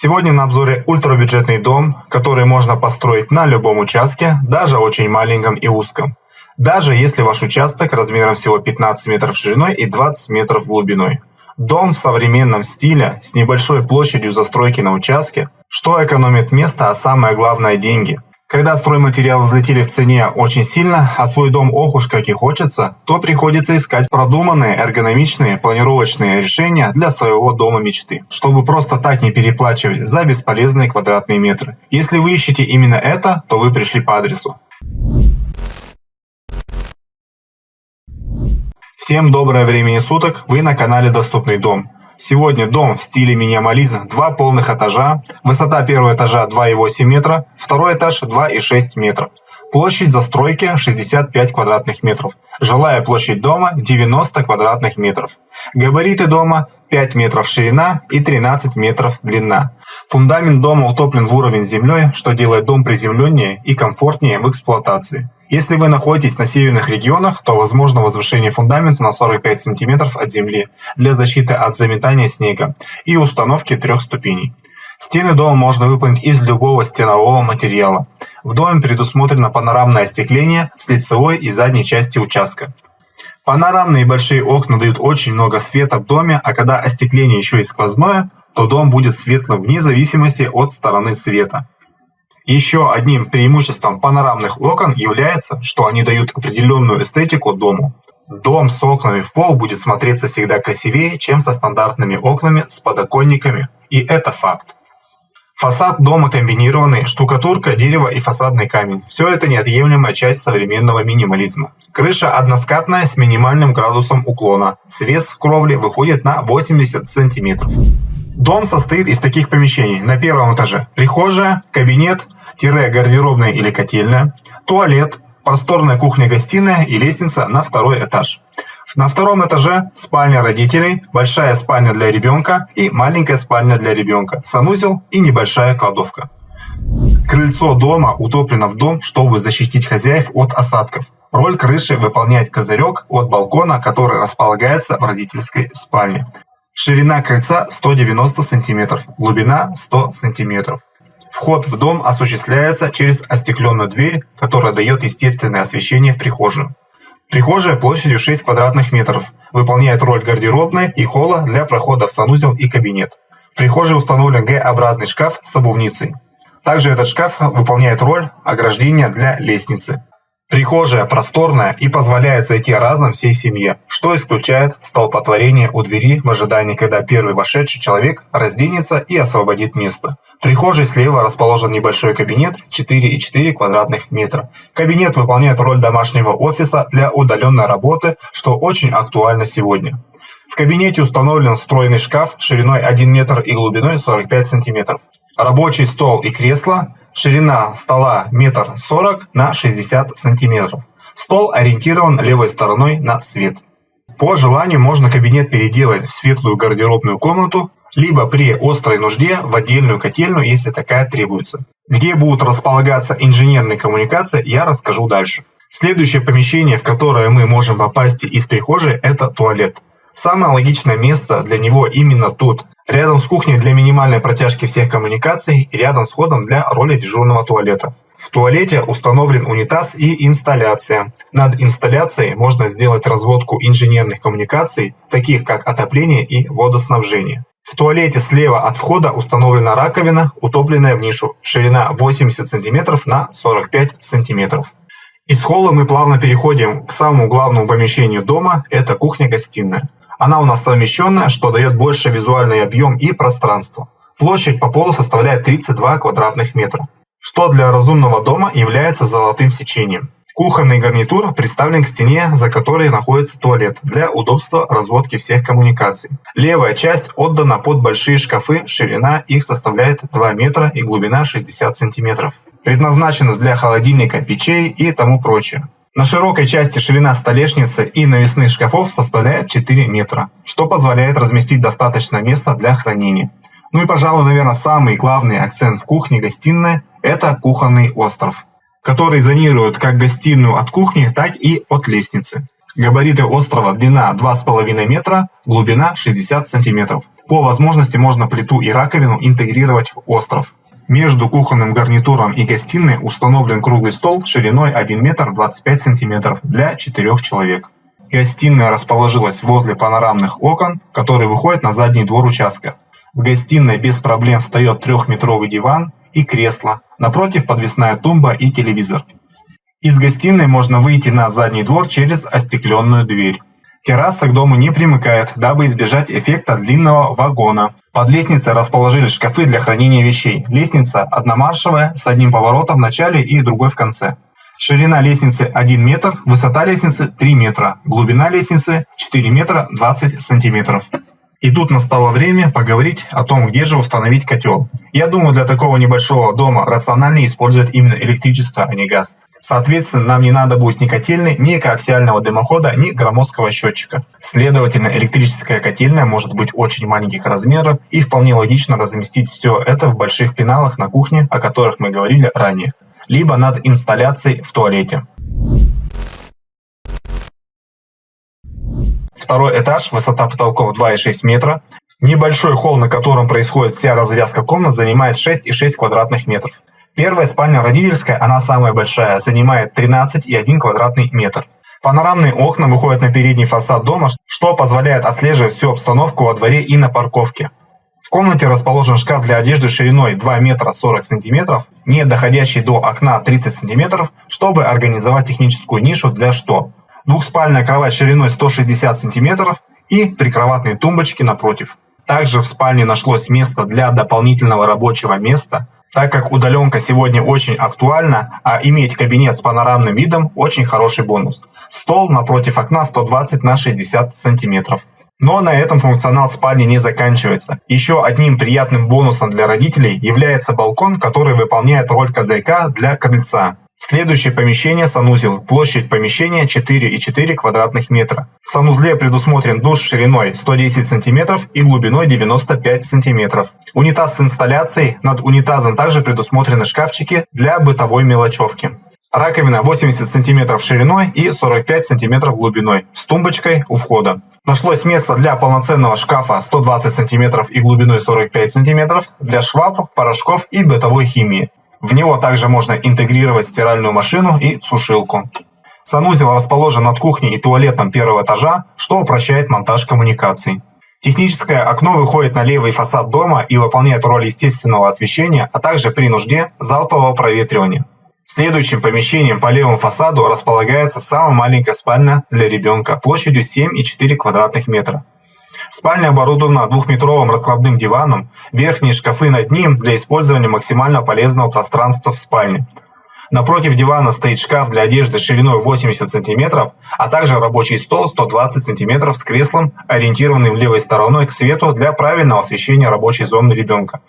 Сегодня на обзоре ультрабюджетный дом, который можно построить на любом участке, даже очень маленьком и узком. Даже если ваш участок размером всего 15 метров шириной и 20 метров глубиной. Дом в современном стиле с небольшой площадью застройки на участке, что экономит место, а самое главное деньги – когда стройматериалы взлетели в цене очень сильно, а свой дом ох уж как и хочется, то приходится искать продуманные, эргономичные, планировочные решения для своего дома мечты, чтобы просто так не переплачивать за бесполезные квадратные метры. Если вы ищете именно это, то вы пришли по адресу. Всем доброе время суток, вы на канале Доступный дом. Сегодня дом в стиле минимализм, два полных этажа, высота первого этажа 2,8 метра, второй этаж 2,6 метра. Площадь застройки 65 квадратных метров. Жилая площадь дома 90 квадратных метров. Габариты дома 5 метров ширина и 13 метров длина. Фундамент дома утоплен в уровень землей, что делает дом приземленнее и комфортнее в эксплуатации. Если вы находитесь на северных регионах, то возможно возвышение фундамента на 45 см от земли для защиты от заметания снега и установки трех ступеней. Стены дома можно выполнить из любого стенового материала. В доме предусмотрено панорамное остекление с лицевой и задней части участка. Панорамные большие окна дают очень много света в доме, а когда остекление еще и сквозное, то дом будет светлым вне зависимости от стороны света. Еще одним преимуществом панорамных окон является, что они дают определенную эстетику дому. Дом с окнами в пол будет смотреться всегда красивее, чем со стандартными окнами с подоконниками. И это факт. Фасад дома комбинированный, штукатурка, дерево и фасадный камень. Все это неотъемлемая часть современного минимализма. Крыша односкатная с минимальным градусом уклона. Свес кровли выходит на 80 сантиметров. Дом состоит из таких помещений. На первом этаже прихожая, кабинет, гардеробная или котельная, туалет, просторная кухня-гостиная и лестница на второй этаж. На втором этаже спальня родителей, большая спальня для ребенка и маленькая спальня для ребенка, санузел и небольшая кладовка. Крыльцо дома утоплено в дом, чтобы защитить хозяев от осадков. Роль крыши выполняет козырек от балкона, который располагается в родительской спальне. Ширина крыльца 190 см, глубина 100 см. Вход в дом осуществляется через остекленную дверь, которая дает естественное освещение в прихожую. Прихожая площадью 6 квадратных метров, выполняет роль гардеробной и холла для прохода в санузел и кабинет. В прихожей установлен Г-образный шкаф с обувницей. Также этот шкаф выполняет роль ограждения для лестницы. Прихожая просторная и позволяет зайти разом всей семье, что исключает столпотворение у двери в ожидании, когда первый вошедший человек разденется и освободит место. В прихожей слева расположен небольшой кабинет 4,4 квадратных метра. Кабинет выполняет роль домашнего офиса для удаленной работы, что очень актуально сегодня. В кабинете установлен встроенный шкаф шириной 1 метр и глубиной 45 сантиметров. Рабочий стол и кресло, ширина стола метр 40 на 60 сантиметров. Стол ориентирован левой стороной на свет. По желанию можно кабинет переделать в светлую гардеробную комнату либо при острой нужде в отдельную котельную, если такая требуется. Где будут располагаться инженерные коммуникации, я расскажу дальше. Следующее помещение, в которое мы можем попасть из прихожей, это туалет. Самое логичное место для него именно тут, рядом с кухней для минимальной протяжки всех коммуникаций и рядом с входом для роли дежурного туалета. В туалете установлен унитаз и инсталляция. Над инсталляцией можно сделать разводку инженерных коммуникаций, таких как отопление и водоснабжение. В туалете слева от входа установлена раковина, утопленная в нишу, ширина 80 см на 45 см. Из холла мы плавно переходим к самому главному помещению дома, это кухня-гостиная. Она у нас совмещенная, что дает больше визуальный объем и пространство. Площадь по полу составляет 32 квадратных метра, что для разумного дома является золотым сечением. Кухонный гарнитур представлен к стене, за которой находится туалет, для удобства разводки всех коммуникаций. Левая часть отдана под большие шкафы, ширина их составляет 2 метра и глубина 60 сантиметров. Предназначена для холодильника, печей и тому прочее. На широкой части ширина столешницы и навесных шкафов составляет 4 метра, что позволяет разместить достаточно места для хранения. Ну и, пожалуй, наверное, самый главный акцент в кухне-гостиной – это кухонный остров который зонирует как гостиную от кухни, так и от лестницы. Габариты острова длина 2,5 метра, глубина 60 сантиметров. По возможности можно плиту и раковину интегрировать в остров. Между кухонным гарнитуром и гостиной установлен круглый стол шириной 1 метр 25 сантиметров для 4 человек. Гостиная расположилась возле панорамных окон, которые выходят на задний двор участка. В гостиной без проблем встает трехметровый диван и кресло, напротив подвесная тумба и телевизор. Из гостиной можно выйти на задний двор через остекленную дверь. Терраса к дому не примыкает, дабы избежать эффекта длинного вагона. Под лестницей расположили шкафы для хранения вещей. Лестница одномаршевая, с одним поворотом в начале и другой в конце. Ширина лестницы 1 метр, высота лестницы 3 метра, глубина лестницы 4 метра 20 сантиметров. И тут настало время поговорить о том, где же установить котел. Я думаю, для такого небольшого дома рациональнее использовать именно электричество, а не газ. Соответственно, нам не надо будет ни котельной, ни коаксиального дымохода, ни громоздкого счетчика. Следовательно, электрическая котельная может быть очень маленьких размеров и вполне логично разместить все это в больших пеналах на кухне, о которых мы говорили ранее либо над инсталляцией в туалете. Второй этаж, высота потолков 2,6 метра. Небольшой холл, на котором происходит вся развязка комнат, занимает 6,6 квадратных метров. Первая спальня родительская, она самая большая, занимает 13,1 квадратный метр. Панорамные окна выходят на передний фасад дома, что позволяет отслеживать всю обстановку во дворе и на парковке. В комнате расположен шкаф для одежды шириной 2 метра 40 сантиметров, не доходящий до окна 30 сантиметров, чтобы организовать техническую нишу для штор. Двухспальная кровать шириной 160 сантиметров и прикроватные тумбочки напротив. Также в спальне нашлось место для дополнительного рабочего места, так как удаленка сегодня очень актуальна, а иметь кабинет с панорамным видом очень хороший бонус. Стол напротив окна 120 на 60 сантиметров. Но на этом функционал спальни не заканчивается. Еще одним приятным бонусом для родителей является балкон, который выполняет роль козырька для крыльца. Следующее помещение – санузел. Площадь помещения 4,4 квадратных метра. В санузле предусмотрен душ шириной 110 см и глубиной 95 см. Унитаз с инсталляцией. Над унитазом также предусмотрены шкафчики для бытовой мелочевки. Раковина 80 см шириной и 45 см глубиной с тумбочкой у входа. Нашлось место для полноценного шкафа 120 см и глубиной 45 см для швабр, порошков и бытовой химии. В него также можно интегрировать стиральную машину и сушилку. Санузел расположен над кухней и туалетом первого этажа, что упрощает монтаж коммуникаций. Техническое окно выходит на левый фасад дома и выполняет роль естественного освещения, а также при нужде залпового проветривания. Следующим помещением по левому фасаду располагается самая маленькая спальня для ребенка площадью 7,4 квадратных метра. Спальня оборудована двухметровым раскладным диваном, верхние шкафы над ним для использования максимально полезного пространства в спальне. Напротив дивана стоит шкаф для одежды шириной 80 см, а также рабочий стол 120 см с креслом, ориентированным левой стороной к свету для правильного освещения рабочей зоны ребенка.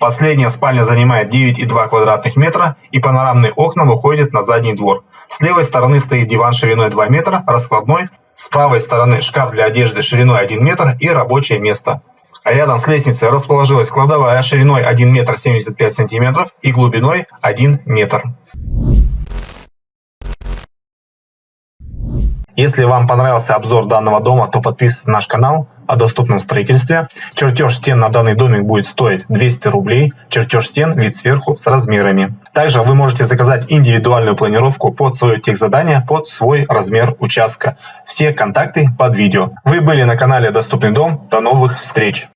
Последняя спальня занимает 9,2 квадратных метра и панорамные окна выходят на задний двор. С левой стороны стоит диван шириной 2 метра, раскладной, с правой стороны шкаф для одежды шириной 1 метр и рабочее место. А рядом с лестницей расположилась кладовая шириной 1 метр 75 сантиметров и глубиной 1 метр. Если вам понравился обзор данного дома, то подписывайтесь на наш канал, о доступном строительстве. Чертеж стен на данный домик будет стоить 200 рублей. Чертеж стен вид сверху с размерами. Также вы можете заказать индивидуальную планировку под свое техзадание, под свой размер участка. Все контакты под видео. Вы были на канале Доступный дом. До новых встреч!